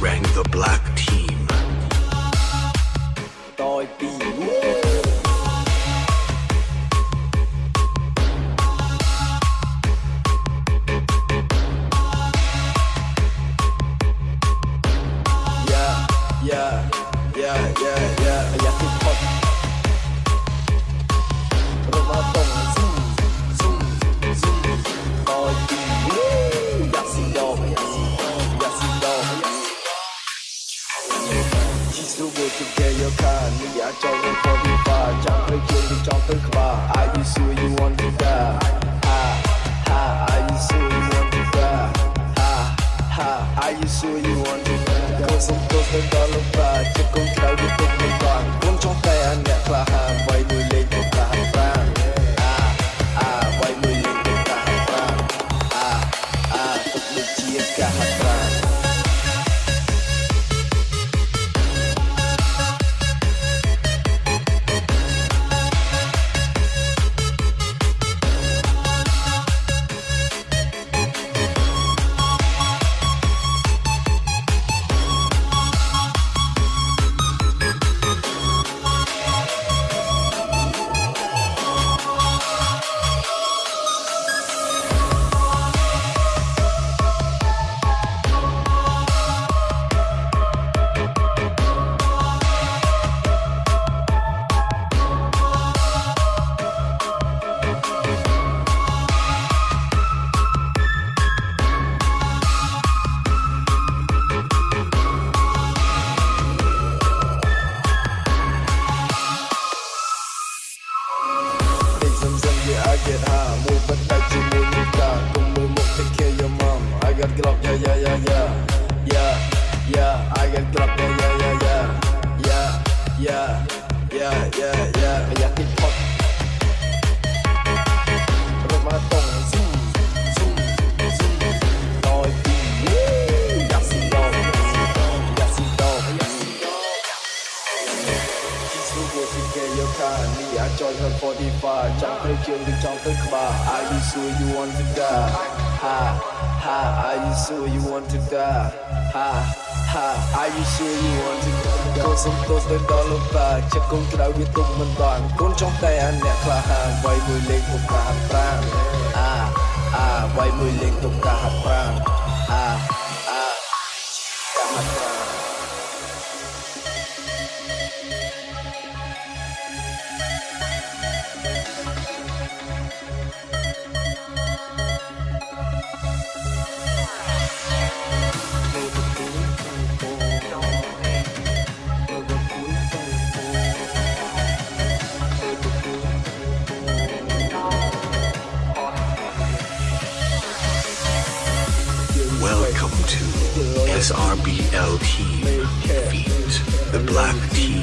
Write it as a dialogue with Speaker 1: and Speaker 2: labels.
Speaker 1: rang the black team. Yeah, yeah, yeah, yeah. sự việc get your car. khan Nhưng đã trong for the vi Jump Chẳng phải kiên định trong tất cả I be sure you want to die? Ha ha I you sure you want to die? Ha ha I you sure you want to die? Cause I'm close to yeah, yeah, yeah, yeah. Bây giờ thì thôi Rồi mà tổng zoom, zoom, zoom Đòi thì Yà xì đồ, yà xì đồ. Chính vừa thì kê yêu khá Nì á trôi hơn 45 Chẳng thấy chương được trong tất cả I be sure you want to die Ha ha Are you sure you want to die Ha ha Are you sure you want to die កូនសុំទោសទៅដល់លោកតាចិត្តកូនក្រៅវាទុកមិនបានកូនចង់តែអាអ្នកក្លាហានវាយមួយលេងទុកកាហាត់ប្រាំអាអាវាយមួយលេងទុកកាហាត់ប្រាំអា
Speaker 2: Welcome to SRBL Team Feet, the Black Team.